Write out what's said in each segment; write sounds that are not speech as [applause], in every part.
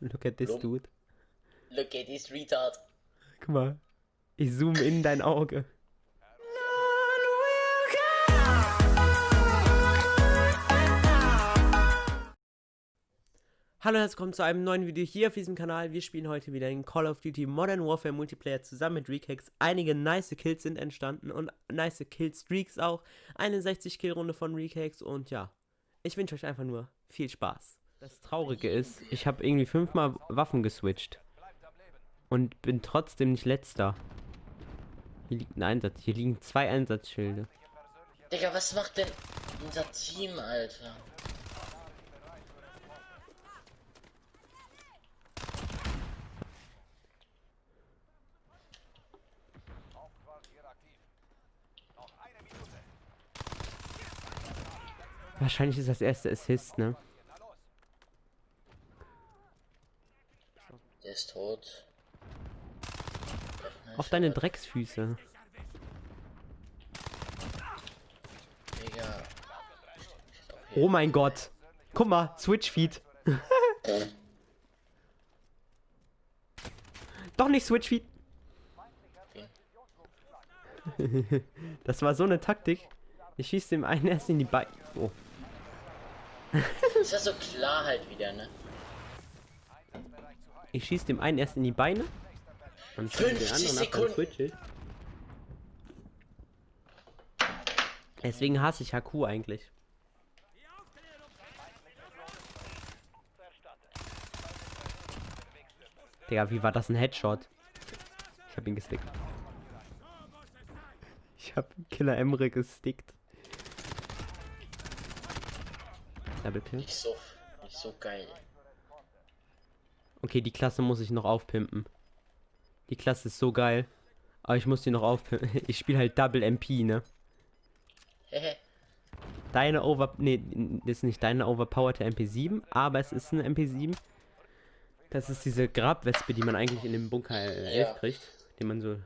Look at this Lump. dude. Look at this retard. Guck mal. Ich zoome in dein Auge. Hallo und herzlich willkommen zu einem neuen Video hier auf diesem Kanal. Wir spielen heute wieder in Call of Duty Modern Warfare Multiplayer zusammen mit Recax. Einige nice Kills sind entstanden und nice Killstreaks auch. Eine 60 Kill Runde von Recax und ja, ich wünsche euch einfach nur viel Spaß. Das Traurige ist, ich habe irgendwie fünfmal Waffen geswitcht und bin trotzdem nicht letzter. Hier liegt ein Einsatz, hier liegen zwei Einsatzschilde. Digga, was macht denn unser Team, Alter? Wahrscheinlich ist das erste Assist, ne? Ist tot. Auf deine Drecksfüße. Digga. Oh mein Gott. Guck mal, Switch Feed. [laughs] Doch nicht Switch Feed. [laughs] das war so eine Taktik. Ich schieße dem einen erst in die Beine. Oh. Ist ja so klar halt wieder, ne? Ich schieße dem einen erst in die Beine. Und schieße den 50 anderen ab, dann switch ich. Deswegen hasse ich HQ eigentlich. Digga, wie war das ein Headshot? Ich hab ihn gestickt. [laughs] Ich hab Killer Emre gestickt. Double Kill. Nicht so, nicht so geil. Okay, die Klasse muss ich noch aufpimpen. Die Klasse ist so geil. Aber ich muss die noch aufpimpen. [laughs] Ich spiele halt Double MP, ne? Hehe. [laughs] Deine Over... Nee, das ist nicht deine overpowerte MP7, aber es ist eine MP7. Das ist diese Grabwespe, die man eigentlich in dem Bunker äh, 11 Ja. kriegt. Die man so...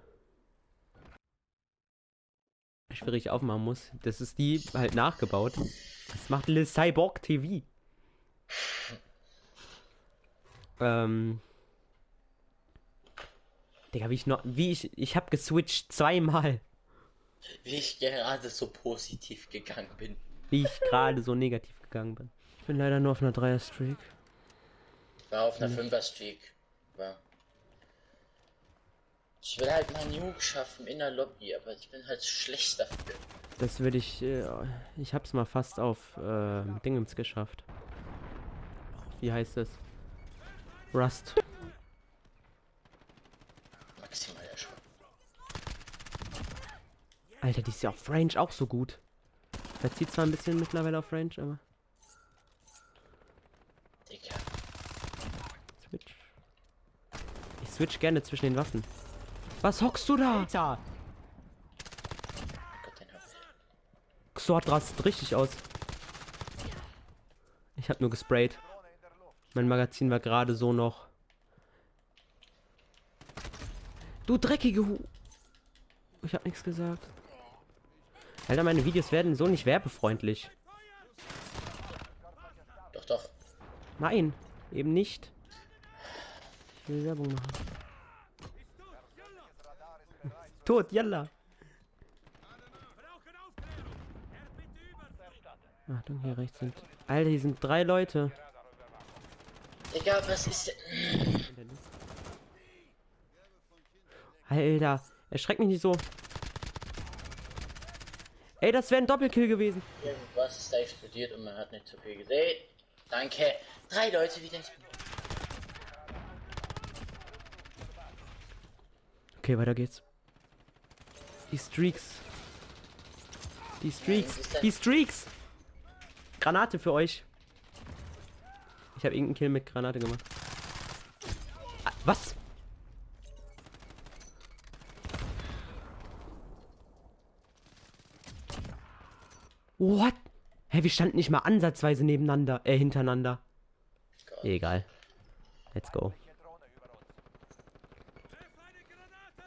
schwierig aufmachen muss. Das ist die halt nachgebaut. Das macht Le Cyborg TV. Ähm... Digga, wie ich noch... Wie ich... Ich hab geswitcht zweimal. Wie ich gerade so positiv gegangen bin. Wie ich gerade so negativ gegangen bin. Ich bin leider nur auf einer Dreier-Streak. War auf einer 5er Streak. War. Ich will halt mal Nuke schaffen in der Lobby, aber ich bin halt schlecht dafür. Das würde ich. Äh, ich hab's mal fast auf äh, Dingens geschafft. Wie heißt es? Rust. Alter, die ist ja auf Range auch so gut. Verzieht zwar ein bisschen mittlerweile auf Range, aber. Digga. Switch. Ich switch gerne zwischen den Waffen. Was hockst du da? Alter! Ich. Xort rastet richtig aus. Ich hab nur gesprayt. Mein Magazin war gerade so noch. Du dreckige Hu. Ich hab nichts gesagt. Alter, meine Videos werden so nicht werbefreundlich. Doch, doch. Nein, eben nicht. Ich will Werbung machen. Tot, yalla. Achtung, hier rechts sind. Alter, hier sind drei Leute. Digga, was ist denn. Alter, erschreck mich nicht so. Ey, das wäre ein Doppelkill gewesen. Irgendwas ist da explodiert und man hat nicht so viel gesehen. Danke. Drei Leute wieder. Okay, weiter geht's. Die Streaks. Die Streaks. Die Streaks. Granate für euch. Ich habe irgendeinen Kill mit Granate gemacht. Ah, Was? What? Hä, wir standen nicht mal ansatzweise nebeneinander, äh, hintereinander. Egal. Let's go.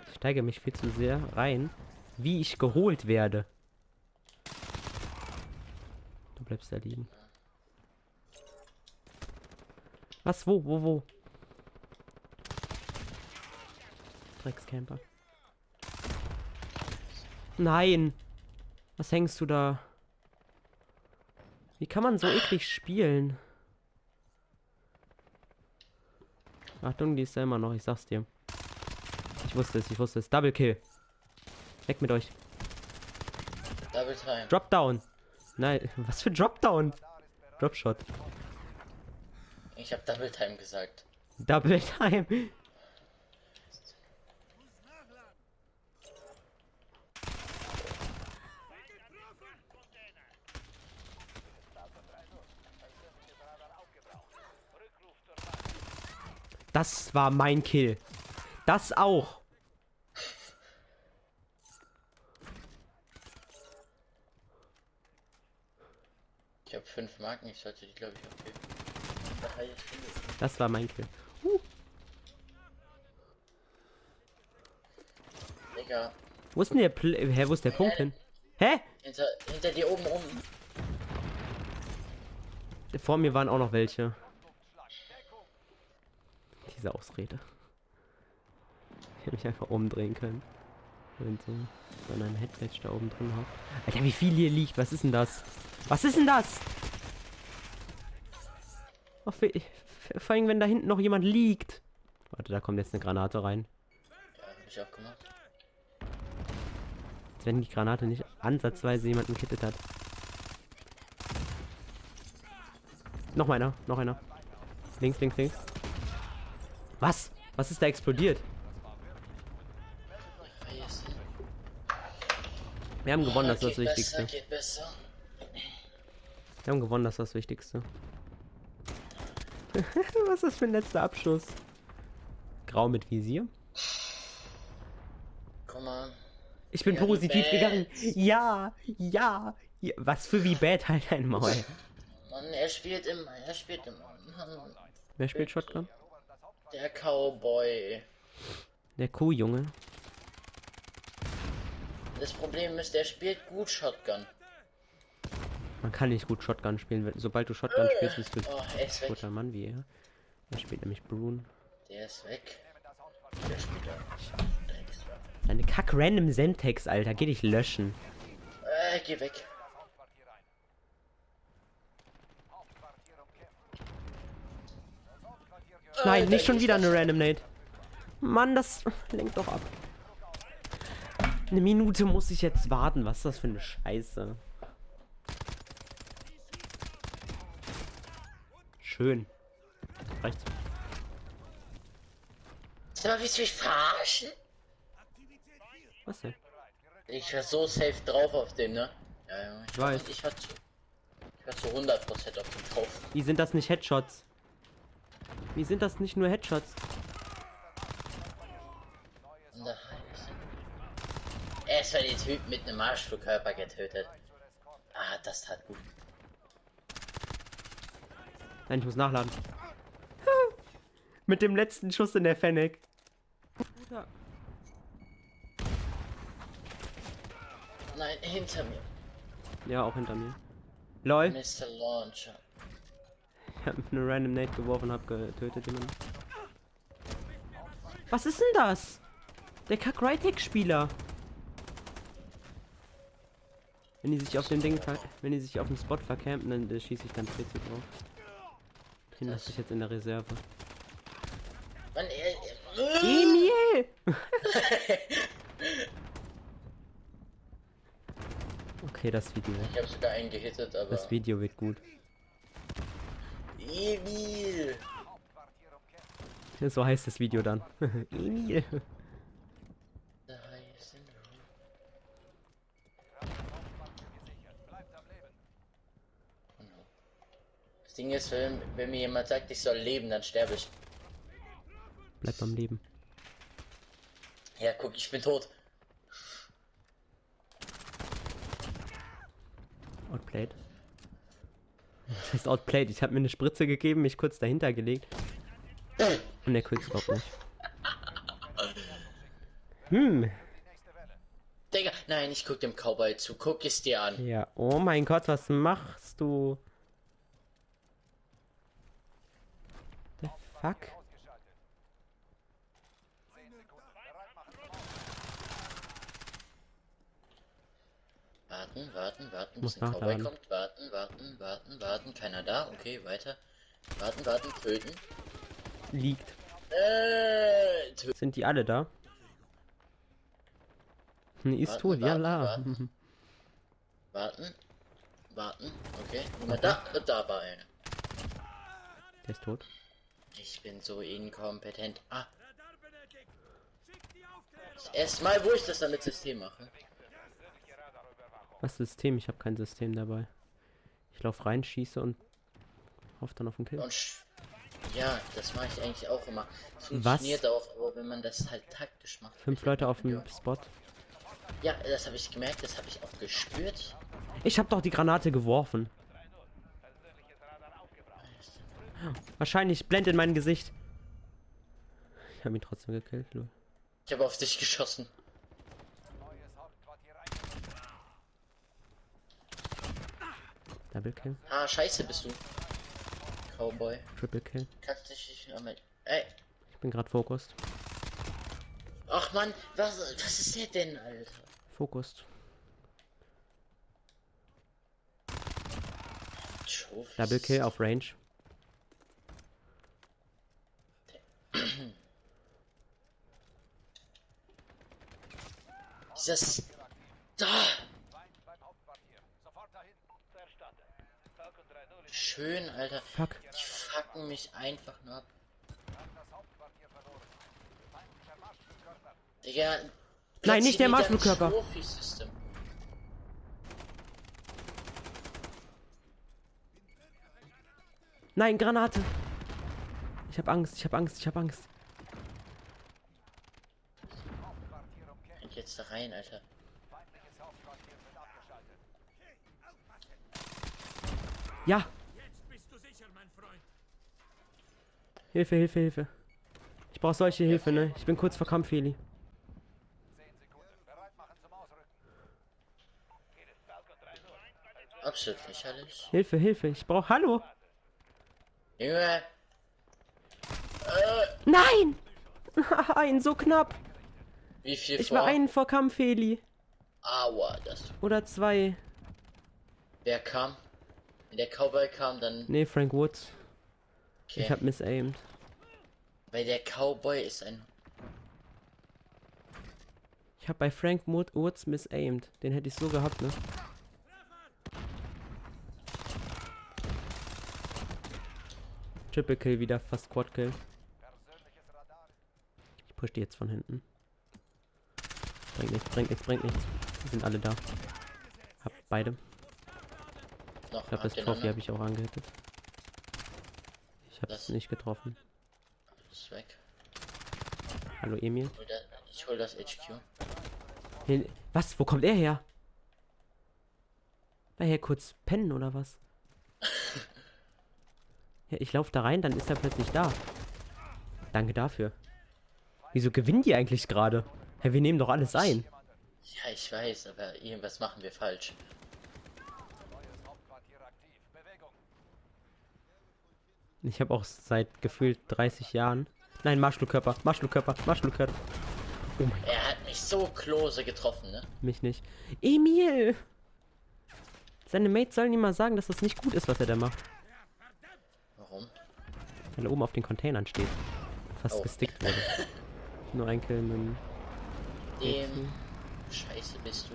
Ich steige mich viel zu sehr rein, wie ich geholt werde. Du bleibst da liegen. Was? Wo? Wo? Wo? Dreckscamper. Nein. Was hängst du da? Wie kann man so eklig spielen? Achtung, die ist da immer noch, ich sag's dir. Ich wusste es, ich wusste es. Double Kill. Weg mit euch. Double Time. Drop Down. Nein, was für Drop Down? Drop Shot. Ich habe Double Time gesagt. Double Time. Das war mein Kill. Das auch. Ich habe fünf Marken, ich sollte die glaube ich aufgeben. Das war mein Kill. Digga, Wo ist denn der Pl Hä, wo ist der Punkt hin? Hä? hinter, hinter dir oben rum. Vor mir waren auch noch welche. Diese Ausrede. Ich hätte mich einfach umdrehen können. Wenn so wenn ein Headbatch da oben drin hat. Alter, wie viel hier liegt. Was ist denn das? Was ist denn das? Ach, vor allem, wenn da hinten noch jemand liegt. Warte, da kommt jetzt eine Granate rein. Ja, hab ich auch gemacht. Als wenn die Granate nicht ansatzweise jemanden gekittet hat. Noch einer, noch einer. Links, links, links. Was? Was ist da explodiert? Wir haben gewonnen, das ist das Wichtigste. Wir haben gewonnen, das ist das Wichtigste. [laughs] Was ist das für ein letzter Abschuss? Grau mit Visier. Guck mal. Ich bin Ja, positiv gegangen. Ja, ja, ja. Was für wie bad [laughs] halt ein Maul. Mann, er spielt immer, er spielt immer. Mann, Wer spielt Shotgun? der Cowboy. Der Kuhjunge. Das Problem ist, der spielt gut Shotgun. Man kann nicht gut Shotgun spielen. Sobald du Shotgun spielst, bist du Oh, ein guter Mann wie er. Er spielt nämlich Brune. Der ist weg. Der spielt. Drecksau. Deine kack random Semtex, Alter. Geh dich löschen. Äh, geh weg. Nein, Alter, nicht schon wieder eine Random Nade. Mann, das [laughs] lenkt doch ab. Eine Minute muss ich jetzt warten. Was ist das für eine Scheiße? Schön. Reicht's. Sag mal, willst du mich verarschen? Was denn? Ich war so safe drauf auf dem, ne? Ja, ja. Ich, war, weiß. ich war zu. Ich war zu 100% auf dem drauf. Wie sind das nicht Headshots? Wie sind das nicht nur Headshots? Erst mal den Typ mit einem Marschflugkörper getötet. Ah, das tat gut. Nein, ich muss nachladen. [laughs] Mit dem letzten Schuss in der Fennec. Nein, hinter mir. Ja, auch hinter mir. Lol. Mr. Launcher. Ich hab eine Random Nate geworfen, hab getötet jemanden. Was ist denn das? Der kack right spieler Wenn die sich auf dem Ding wenn die sich auf dem Spot vercampen, dann äh, schieße ich ganz PC drauf. Den lasse ich jetzt in der Reserve. Mann, er. Emil! [laughs] okay, das Video. Ich habe sogar einen gehittet, aber. Das Video wird gut. Emil! So heißt das Video dann. [laughs] Emil. Da heißt er nur. Das Ding ist, wenn, wenn mir jemand sagt, ich soll leben, dann sterbe ich. Bleib am Leben. Ja, guck, ich bin tot. Outplayed. Das heißt outplayed. Ich habe mir eine Spritze gegeben, mich kurz dahinter gelegt. Und der Quickscope nicht. Hm. Digga, nein, ich guck dem Cowboy zu. Guck es dir an. Ja. Oh mein Gott, was machst du? Fuck. Warten, warten, warten, bis ein Cowboy kommt. Warten, warten, warten, warten. Keiner da. Okay, weiter. Warten, warten, töten. Liegt. Äh, tö Sind die alle da? Nee, ist warten, tot. Warten, ja, la. Warten. [laughs] warten. Warten. Okay. Na, da, da war einer. Der ist tot. Ich bin so inkompetent. Ah. Das erste Mal, wo ich das dann mit System mache. Was System? Ich habe kein System dabei. Ich laufe rein, schieße und hoffe dann auf den Kill. Ja, das mache ich eigentlich auch immer. Funktioniert auch, aber wenn man das halt taktisch macht. Fünf Leute auf dem. Spot. Ja, das habe ich gemerkt, das habe ich auch gespürt. Ich habe doch die Granate geworfen. Wahrscheinlich blendet in mein Gesicht. Ich habe ihn trotzdem gekillt. lol. Ich habe auf dich geschossen. Double Kill, Ah, scheiße bist du. Cowboy. Triple Kill. Kannst dich nicht einmal. Ey. Ich bin gerade focused. Ach man, was, was ist der denn, Alter? Trophies. Double Kill auf Range. Dieses. Da! Schön, Alter. Fuck. Die fucken mich einfach nur ab. Digga. Nein, nicht der Marschflugkörper. Nein, Granate. Ich habe Angst, ich habe Angst, ich habe Angst. Jetzt da rein, Alter. Ja. Hilfe, Hilfe, Hilfe. Ich brauche solche Hilfe, ne? Ich bin kurz vor Kampf, Heli. Absolut lächerlich. Hilfe, Hilfe. Ich brauche. Hallo. Junge, Nein! [laughs] Ein, so knapp. Wie viel Ich vor? war einen vor Kampf, Heli. Aua, das. Oder zwei. Wer kam? Wenn der Cowboy kam, dann. Nee, Frank Woods. Okay. Ich hab missaimed. Weil der Cowboy ist ein. Ich hab bei Frank Wood- Woods missaimed. Den hätte ich so gehabt, ne? Triple Kill wieder, fast Quad Kill. Ich push die jetzt von hinten. Bringt nichts, bringt nichts, bringt nichts. Die sind alle da. Hab beide. Noch Ich glaube, das Trophy habe ich auch angehittet. Ich hab's Das- nicht getroffen. Ist weg. Hallo Emil. Hol das- Ich hol das HQ. Was? Wo kommt er her? War er hier kurz pennen oder was? [laughs] Ja, ich laufe da rein, dann ist er plötzlich da. Danke dafür. Wieso gewinnen die eigentlich gerade? Hä, wir nehmen doch alles ein. Ja, ich weiß, aber irgendwas machen wir falsch. Ich habe auch seit gefühlt 30 Jahren. Nein, Marschflugkörper, Marschflugkörper, Marschflugkörper. Oh mein Er hat mich so close getroffen, ne? mich nicht. Emil! Seine Mates sollen ihm mal sagen, dass das nicht gut ist, was er da macht. Warum? Weil er oben auf den Containern steht. Fast Oh. gestickt wurde. [laughs] Nur ein Kill mit dem. Scheiße bist du.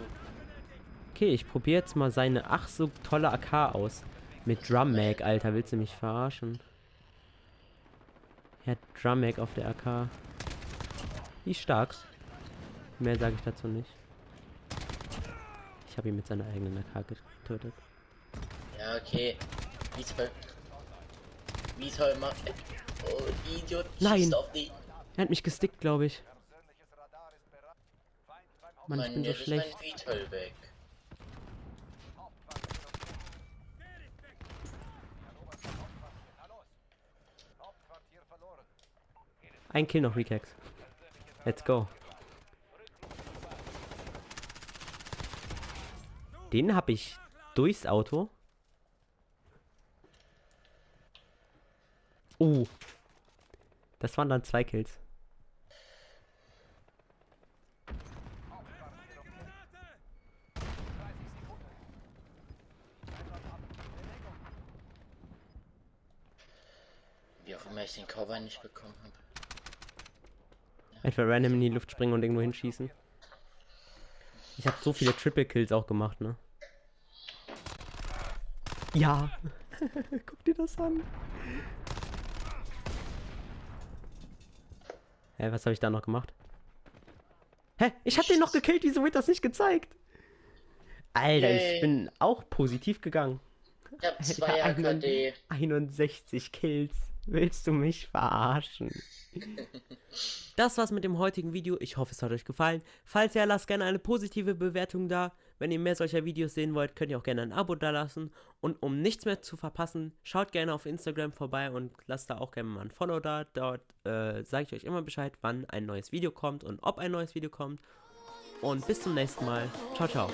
Okay, ich probiere jetzt mal seine ach so tolle AK aus. Mit Drum Mag, Alter, willst du mich verarschen? Er hat Drum Mag auf der AK. Die ist stark. Mehr sage ich dazu nicht. Ich habe ihn mit seiner eigenen AK getötet. Ja, okay. Wie toll. Wie toll macht. Oh, Idiot. Nein. Er hat mich gestickt, glaube ich. Mann, ich bin so schlecht. mein Vital weg. Ein Kill noch, Recax. Let's go. Den habe ich durchs Auto. Oh. Das waren dann zwei Kills. Cowboy nicht bekommen habe. Etwa random in die Luft springen und irgendwo hinschießen. Ich habe so viele Triple Kills auch gemacht, ne? Ja. [laughs] Guck dir das an. Hä, was habe ich da noch gemacht? Hä? Ich hab den noch gekillt, wieso wird das nicht gezeigt? Alter, Yay. ich bin auch positiv gegangen. Ich hab zwei [laughs] AKD. 61 Kills. Willst du mich verarschen? Das war's mit dem heutigen Video. Ich hoffe, es hat euch gefallen. Falls ja, lasst gerne eine positive Bewertung da. Wenn ihr mehr solcher Videos sehen wollt, könnt ihr auch gerne ein Abo da lassen. Und um nichts mehr zu verpassen, schaut gerne auf Instagram vorbei und lasst da auch gerne mal ein Follow da. Dort äh, sage ich euch immer Bescheid, wann ein neues Video kommt und ob ein neues Video kommt. Und bis zum nächsten Mal. Ciao, ciao.